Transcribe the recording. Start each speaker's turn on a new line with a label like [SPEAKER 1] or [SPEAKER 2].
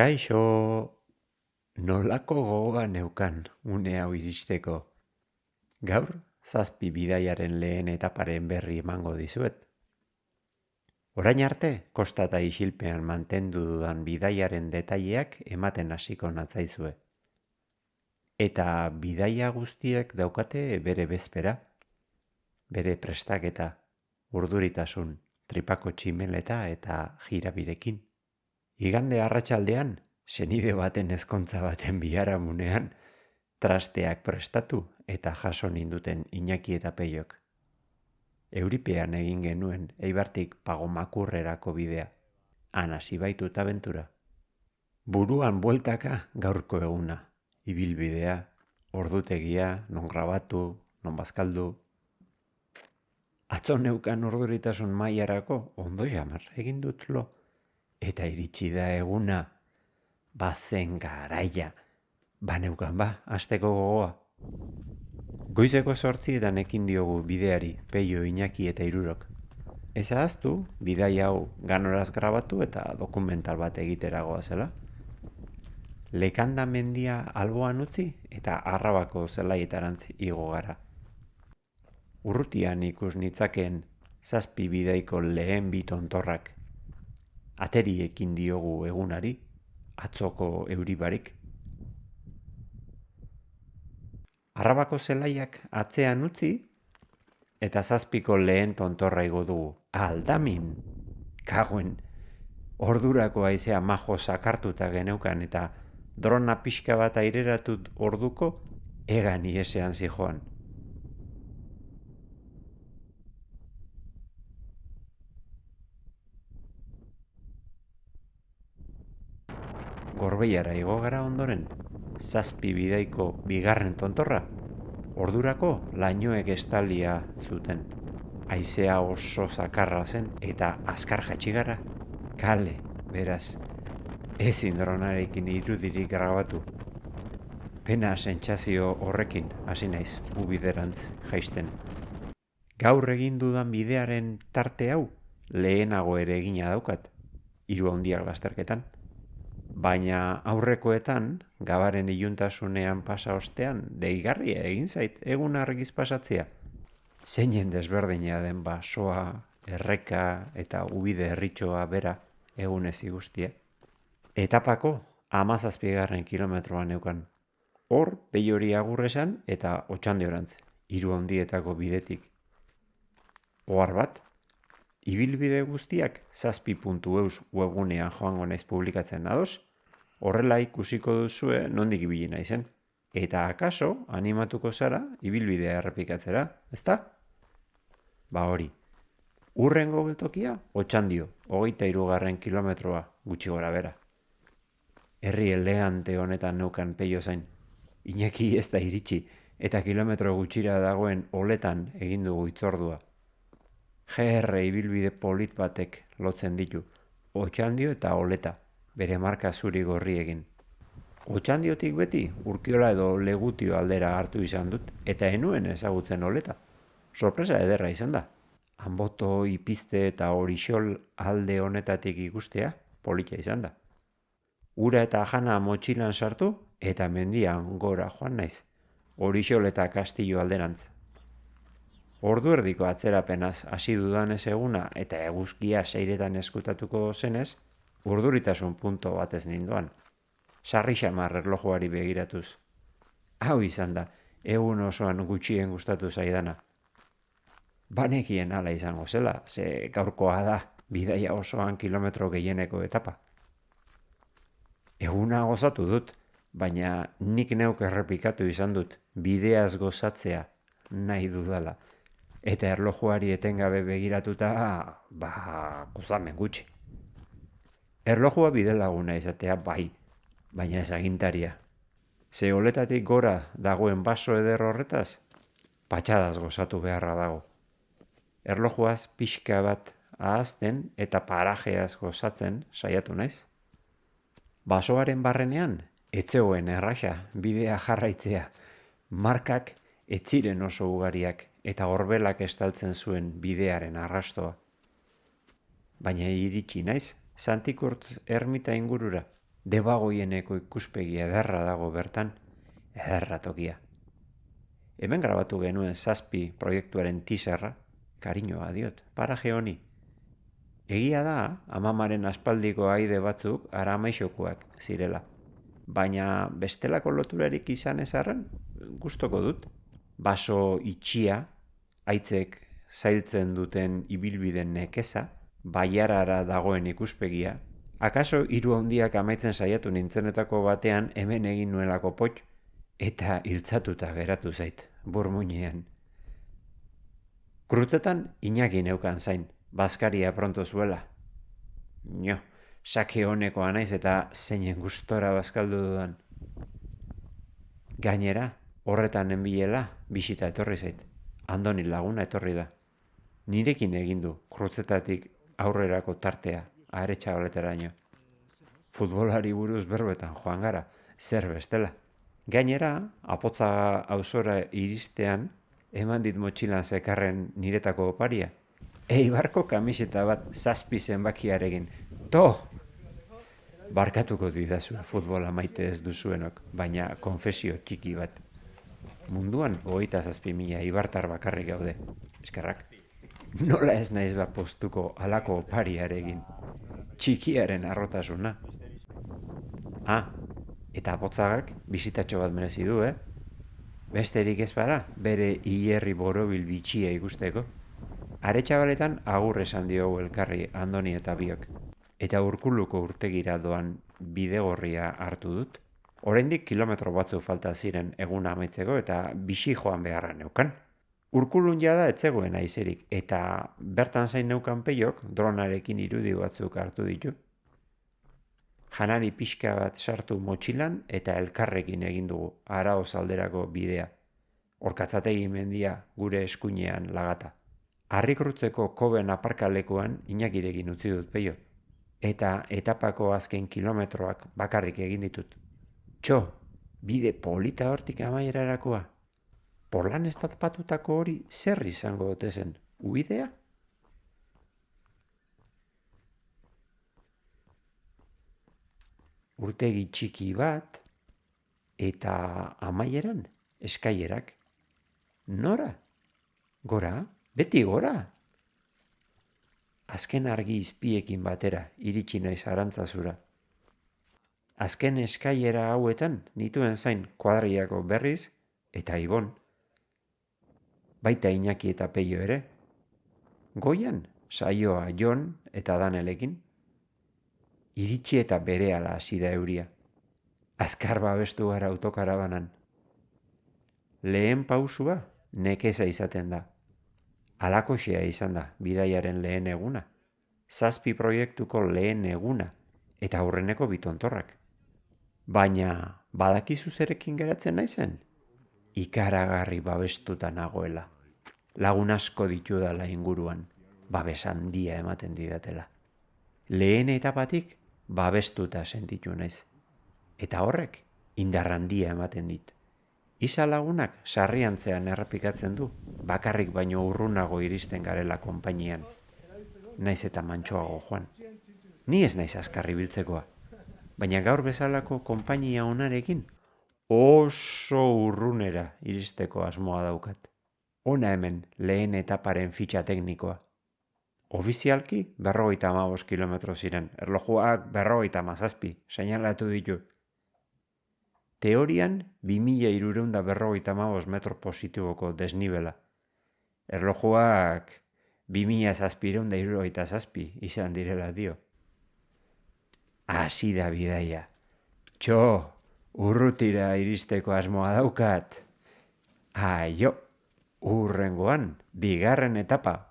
[SPEAKER 1] Kaixo, nolako gogoa neukan une hau iristeko. Gaur, zazpi bidaiaren lehen etaparen berri emango dizuet. Orain arte, kostata isilpean mantendu dudan bidaiaren detaileak ematen hasiko natzaizue. Eta bidaia guztiek daukate bere bezpera, bere prestaketa, urduritasun, tripako tximeleta eta jirabirekin. Igande arratsaldean, senide baten ezkontza baten biharamunean, trasteak prestatu eta jaso ninduten Iñaki eta Peiok. Euripean egin genuen eibartik pagomakurrerako bidea, han hasi baitut abentura. Buruan bueltaka gaurko eguna, ibilbidea, ordutegia, non grabatu, non bazkaldu. Atzo neukan orduritasun mailarako ondo jamar egin dut lo. Eta iritsi da eguna, bazen garaia, baneukan ba, asteko gogoa. Goizeko sortzi eta nekin diogu bideari, peio, inaki eta irurok. Ez ahaztu, bidai hau ganoraz grabatu eta dokumental bat egiteragoa zela. Lekanda mendia alboan utzi eta arrabako zelaietarantz igo gara. Urrutian ikus nitzaken zazpi bidaiko lehen bitontorrak ateriekin diogu egunari, atzoko euribarik. Arrabako zelaiak atzean utzi, eta zazpiko lehen tontorra igo dugu. Aldamin, kagoen, ordurako aizea majo sakartuta geneukan eta drona pixka bat aireratut orduko, egan iesean zijoan. Gorbeiara igo gara ondoren, zazpi bidaiko bigarren tontorra, ordurako lainoek estalia zuten. Aizea oso zakarra zen eta azkar jatxigara, kale, beraz, ezin dronarekin irudirik grabatu. Pena sentsazio horrekin hasi naiz ubiderantz jaisten. Gaur egin dudan bidearen tarte hau lehenago ere egina daukat, hiru handiak lasterketan baina aurrekoetan, gabaren iluntasunean pasa ostean, deigarria egin zait egun argiz pasatzea. Zeinen desberdina den basoa, erreka eta ubide erritxoa bera egunez igustia. Etapako amazazpigarren kilometroan neukan. Hor, behi hori agurresan eta otxande orantz, hiru handietako bidetik. Ohar bat, ibilbide guztiak zazpi puntu eus webgunean joango naiz publikatzen ados, horrela ikusiko duzue nondik ibili naizen. Eta akaso animatuko zara ibilbidea errepikatzera, ezta? Ba hori, urrengo geltokia otxandio, hogeita irugarren kilometroa gutxi gora bera. Herri elegante honetan neukan peio zain. Iñaki ez da iritsi, eta kilometro gutxira dagoen oletan egin dugu itzordua. GR ibilbide polit batek lotzen ditu, otxandio eta oleta, bere marka zuri gorri egin. Otxandiotik beti urkiola edo legutio aldera hartu izan dut, eta enuen ezagutzen oleta. Sorpresa ederra izan da. Hanboto ipizte eta horixol alde honetatik ikustea, politia izan da. Ura eta jana motxilan sartu, eta mendian gora joan naiz. Horixol eta kastillo alderantz. Ordu erdiko atzerapenaz hasi dudan ez eguna eta eguzkia seiretan eskutatuko zenez, urduritasun punto batez ninduan. Sarri xamar erlojuari begiratuz. Hau izan da, egun osoan gutxien gustatu zaidana. Banekien ala izango zela, ze gaurkoa da, bidaia osoan kilometro gehieneko etapa. Eguna gozatu dut, baina nik neuk errepikatu izan dut, bideaz gozatzea nahi dudala eta erlojuari etengabe begiratuta, ba, gozamen gutxi. Erlojua bide laguna izatea bai, baina ez agintaria. Ze oletatik gora dagoen baso eder horretaz, patxadaz gozatu beharra dago. Erlojuaz pixka bat ahazten eta parajeaz gozatzen saiatu naiz. Basoaren barrenean, etzeoen erraxa bidea jarraitzea, markak etziren oso ugariak eta horbelak estaltzen zuen bidearen arrastoa. Baina iritsi naiz, Santikurt ermita ingurura, debagoieneko ikuspegi ederra dago bertan, ederra tokia. Hemen grabatu genuen zazpi proiektuaren tizerra, kariñoa diot, paraje honi. Egia da, amamaren aspaldiko aide batzuk aramaixokoak zirela. Baina bestelako loturarik izan ezarren, gustoko dut. Baso itxia, aitzek zailtzen duten ibilbiden nekeza, baiarara dagoen ikuspegia, akaso hiru handiak amaitzen saiatu nintzenetako batean hemen egin nuelako pot eta hiltzatuta geratu zait, burmuinean. Krutzetan inaki neukan zain, bazkaria pronto zuela. Nio, sake honekoa naiz eta zeinen gustora bazkaldu dudan. Gainera, horretan enbilela, bisita etorri zait. Andoni laguna etorri da. Nirekin egin du, krutzetatik aurrerako tartea, aretsa ino. Futbolari buruz berbetan joan gara, zer bestela. Gainera, apotza auzora iristean, eman dit motxilan zekarren niretako oparia. Eibarko kamiseta bat zazpi zenbakiarekin. To! Barkatuko didazu futbola maite ez duzuenok, baina konfesio txiki bat. Munduan, hogeita zazpi mila ibartar bakarrik gaude. Eskerrak nola ez naiz bat postuko alako opariarekin. Txikiaren arrotasuna. Ah, eta botzagak bizitatxo bat merezi du, eh? Besterik ez para, bere hierri borobil bitxia ikusteko. Are txabaletan agur esan diogu elkarri andoni eta biok. Eta urkuluko urtegira doan bidegorria hartu dut. Oraindik kilometro batzu falta ziren egun amaitzeko eta bisi joan beharra neukan. Urkulun jada etzegoen aizerik, eta bertan zain neukan peiok dronarekin irudi batzuk hartu ditu. Janari pixka bat sartu motxilan eta elkarrekin egin dugu arao alderako bidea. Orkatzategi mendia gure eskuinean lagata. Arrikrutzeko koben aparkalekuan inakirekin utzi dut peio. Eta etapako azken kilometroak bakarrik egin ditut. Txo, bide polita hortik amaierarakoa porlan estatpatutako hori zer izango dute zen, uidea? Urtegi txiki bat, eta amaieran, eskaierak. Nora? Gora? Beti gora? Azken argi izpiekin batera, iritsi naiz arantzazura. Azken eskaiera hauetan, nituen zain kuadriako berriz, eta ibon baita Iñaki eta Peio ere. Goian, saioa Jon eta Danelekin. Iritsi eta bere ala hasi da euria. Azkar babestu gara autokarabanan. Lehen pausua nekeza izaten da. Alakoxea izan da bidaiaren lehen eguna. Zazpi proiektuko lehen eguna eta aurreneko bitontorrak. Baina badakizu zerekin geratzen naizen? ikaragarri babestuta nagoela. Lagun asko ditu dala inguruan, babes handia ematen didatela. Lehen etapatik babestuta sentitu naiz. Eta horrek indar handia ematen dit. Isa lagunak sarriantzean errepikatzen du, bakarrik baino urrunago iristen garela konpainian. Naiz eta mantxoago joan. Ni ez naiz azkarri biltzekoa. Baina gaur bezalako konpainia onarekin oso urrunera iristeko asmoa daukat. Ona hemen lehen etaparen fitxa teknikoa. Ofizialki berrogeita amabos kilometro ziren, erlojuak berrogeita mazazpi, seinalatu ditu. Teorian, 2000 irureunda berrogeita amabos metro positiboko desnibela. Erlojuak 2000 zazpireunda irurogeita zazpi izan direla dio. Asi da bidaia. Txo, urrutira iristeko asmoa daukat. Aio, urrengoan, bigarren etapa